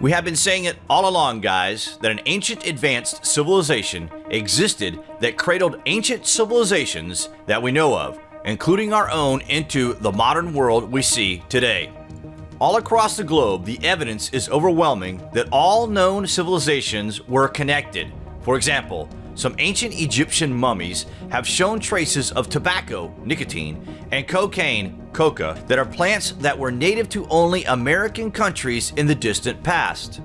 We have been saying it all along, guys, that an ancient advanced civilization existed that cradled ancient civilizations that we know of, including our own, into the modern world we see today. All across the globe, the evidence is overwhelming that all known civilizations were connected. For example, some ancient Egyptian mummies have shown traces of tobacco, nicotine, and cocaine, coca, that are plants that were native to only American countries in the distant past.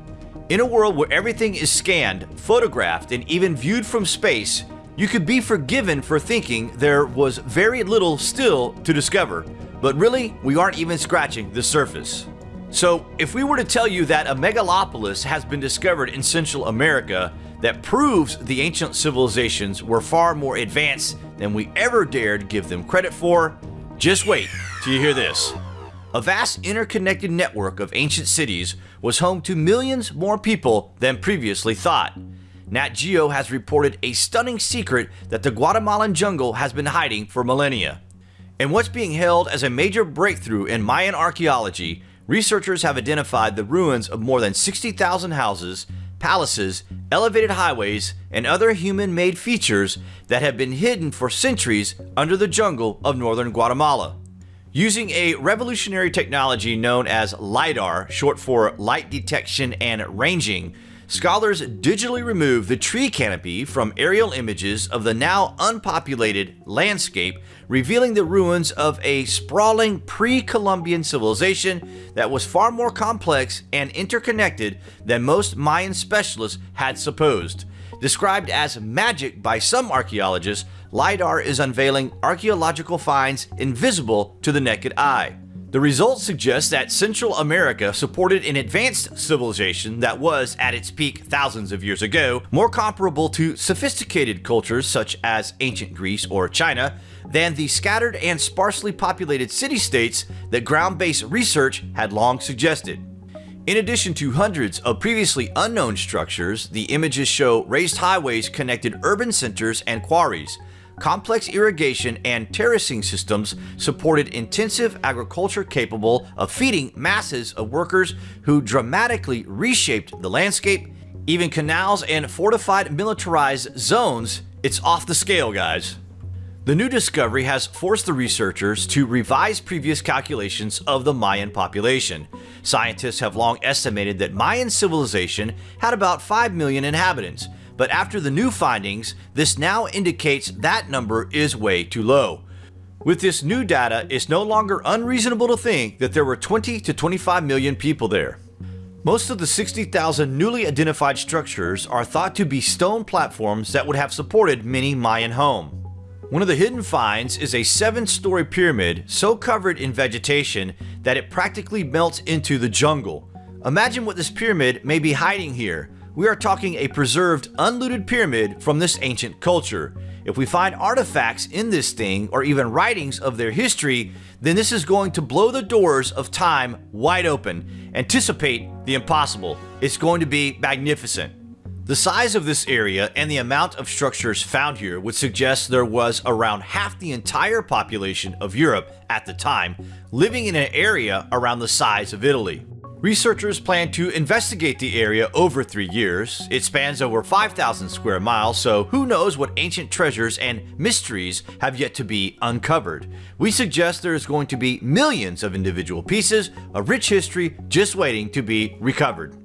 In a world where everything is scanned, photographed, and even viewed from space, you could be forgiven for thinking there was very little still to discover, but really, we aren't even scratching the surface. So, if we were to tell you that a megalopolis has been discovered in Central America, that proves the ancient civilizations were far more advanced than we ever dared give them credit for. Just wait till you hear this. A vast interconnected network of ancient cities was home to millions more people than previously thought. Nat Geo has reported a stunning secret that the Guatemalan jungle has been hiding for millennia. And what's being held as a major breakthrough in Mayan archaeology, researchers have identified the ruins of more than 60,000 houses, palaces, elevated highways, and other human-made features that have been hidden for centuries under the jungle of northern Guatemala. Using a revolutionary technology known as LiDAR, short for Light Detection and Ranging, scholars digitally remove the tree canopy from aerial images of the now unpopulated landscape, revealing the ruins of a sprawling pre-Columbian civilization that was far more complex and interconnected than most Mayan specialists had supposed. Described as magic by some archaeologists, LiDAR is unveiling archaeological finds invisible to the naked eye. The results suggest that Central America supported an advanced civilization that was, at its peak thousands of years ago, more comparable to sophisticated cultures such as ancient Greece or China than the scattered and sparsely populated city-states that ground-based research had long suggested. In addition to hundreds of previously unknown structures, the images show raised highways connected urban centers and quarries, complex irrigation and terracing systems supported intensive agriculture capable of feeding masses of workers who dramatically reshaped the landscape, even canals and fortified militarized zones. It's off the scale, guys. The new discovery has forced the researchers to revise previous calculations of the Mayan population. Scientists have long estimated that Mayan civilization had about 5 million inhabitants, but after the new findings, this now indicates that number is way too low. With this new data, it's no longer unreasonable to think that there were 20 to 25 million people there. Most of the 60,000 newly identified structures are thought to be stone platforms that would have supported many Mayan homes. One of the hidden finds is a seven-story pyramid so covered in vegetation that it practically melts into the jungle. Imagine what this pyramid may be hiding here, we are talking a preserved, unlooted pyramid from this ancient culture. If we find artifacts in this thing, or even writings of their history, then this is going to blow the doors of time wide open. Anticipate the impossible. It's going to be magnificent. The size of this area and the amount of structures found here would suggest there was around half the entire population of Europe at the time living in an area around the size of Italy. Researchers plan to investigate the area over three years. It spans over 5,000 square miles, so who knows what ancient treasures and mysteries have yet to be uncovered. We suggest there is going to be millions of individual pieces of rich history just waiting to be recovered.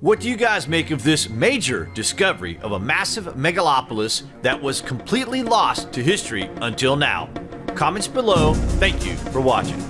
What do you guys make of this major discovery of a massive megalopolis that was completely lost to history until now? Comments below. Thank you for watching.